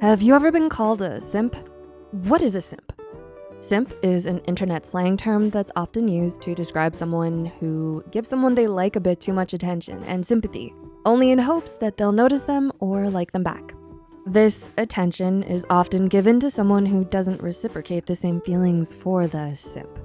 Have you ever been called a simp? What is a simp? Simp is an internet slang term that's often used to describe someone who gives someone they like a bit too much attention and sympathy, only in hopes that they'll notice them or like them back. This attention is often given to someone who doesn't reciprocate the same feelings for the simp.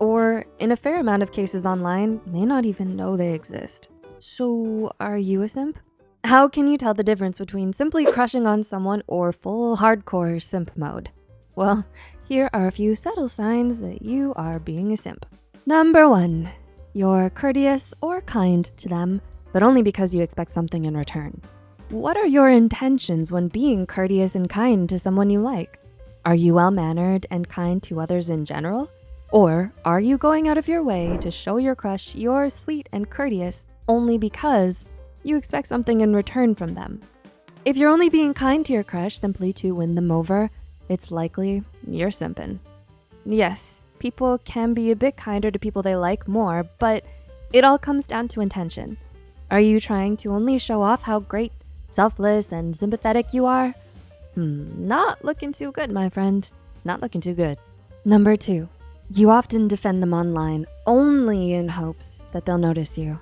Or in a fair amount of cases online, may not even know they exist. So are you a simp? How can you tell the difference between simply crushing on someone or full hardcore simp mode? Well, here are a few subtle signs that you are being a simp. Number one, you're courteous or kind to them, but only because you expect something in return. What are your intentions when being courteous and kind to someone you like? Are you well-mannered and kind to others in general? Or are you going out of your way to show your crush you're sweet and courteous only because you expect something in return from them. If you're only being kind to your crush simply to win them over, it's likely you're simping. Yes, people can be a bit kinder to people they like more, but it all comes down to intention. Are you trying to only show off how great, selfless, and sympathetic you are? Hmm, not looking too good, my friend. Not looking too good. Number two, you often defend them online only in hopes that they'll notice you.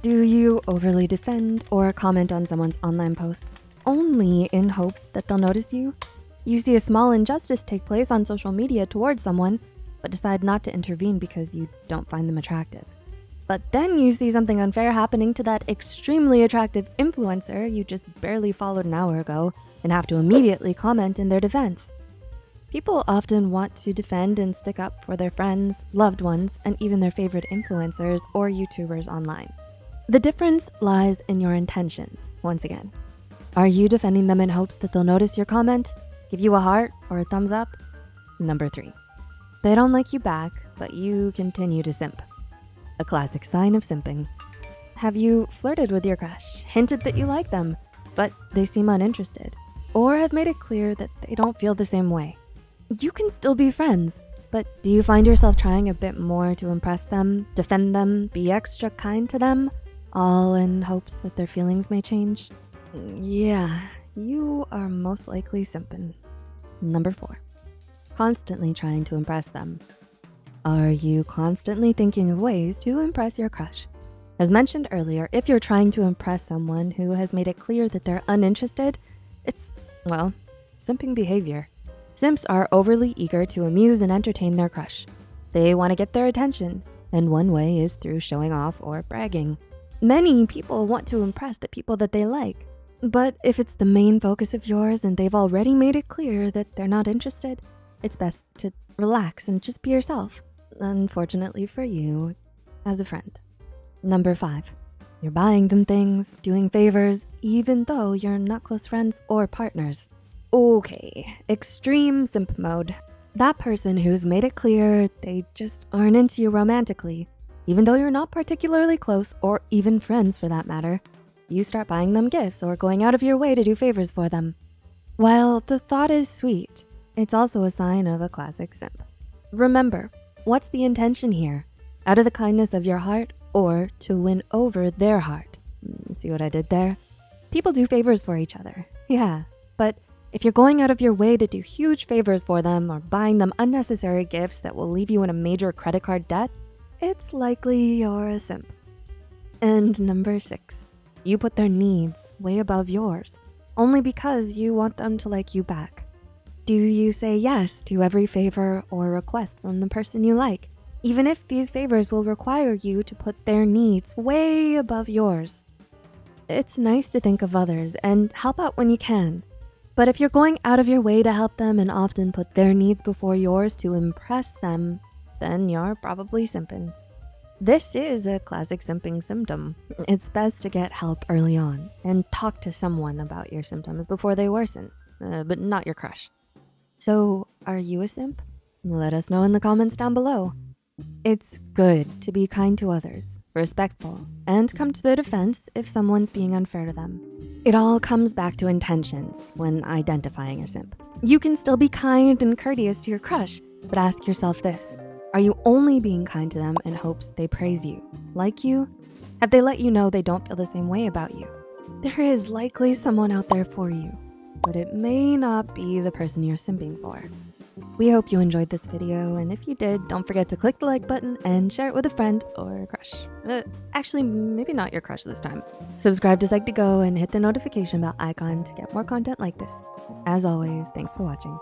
Do you overly defend or comment on someone's online posts only in hopes that they'll notice you? You see a small injustice take place on social media towards someone, but decide not to intervene because you don't find them attractive. But then you see something unfair happening to that extremely attractive influencer you just barely followed an hour ago and have to immediately comment in their defense. People often want to defend and stick up for their friends, loved ones, and even their favorite influencers or YouTubers online. The difference lies in your intentions, once again. Are you defending them in hopes that they'll notice your comment, give you a heart or a thumbs up? Number three, they don't like you back, but you continue to simp. A classic sign of simping. Have you flirted with your crush, hinted that you like them, but they seem uninterested? Or have made it clear that they don't feel the same way? You can still be friends, but do you find yourself trying a bit more to impress them, defend them, be extra kind to them? All in hopes that their feelings may change? Yeah, you are most likely simping. Number four, constantly trying to impress them. Are you constantly thinking of ways to impress your crush? As mentioned earlier, if you're trying to impress someone who has made it clear that they're uninterested, it's, well, simping behavior. Simps are overly eager to amuse and entertain their crush. They wanna get their attention, and one way is through showing off or bragging. Many people want to impress the people that they like. But if it's the main focus of yours and they've already made it clear that they're not interested, it's best to relax and just be yourself. Unfortunately for you, as a friend. Number five, you're buying them things, doing favors, even though you're not close friends or partners. Okay, extreme simp mode. That person who's made it clear they just aren't into you romantically even though you're not particularly close or even friends for that matter, you start buying them gifts or going out of your way to do favors for them. While the thought is sweet, it's also a sign of a classic simp. Remember, what's the intention here? Out of the kindness of your heart or to win over their heart? Hmm, see what I did there? People do favors for each other, yeah, but if you're going out of your way to do huge favors for them or buying them unnecessary gifts that will leave you in a major credit card debt, it's likely you're a simp. And number six, you put their needs way above yours, only because you want them to like you back. Do you say yes to every favor or request from the person you like, even if these favors will require you to put their needs way above yours? It's nice to think of others and help out when you can. But if you're going out of your way to help them and often put their needs before yours to impress them, then you're probably simping. This is a classic simping symptom. It's best to get help early on and talk to someone about your symptoms before they worsen, uh, but not your crush. So are you a simp? Let us know in the comments down below. It's good to be kind to others, respectful, and come to their defense if someone's being unfair to them. It all comes back to intentions when identifying a simp. You can still be kind and courteous to your crush, but ask yourself this, are you only being kind to them in hopes they praise you, like you? Have they let you know they don't feel the same way about you? There is likely someone out there for you. but it may not be the person you're simping for. We hope you enjoyed this video, and if you did, don't forget to click the like button and share it with a friend or a crush. Uh, actually, maybe not your crush this time. Subscribe to Psych2Go and hit the notification bell icon to get more content like this. As always, thanks for watching.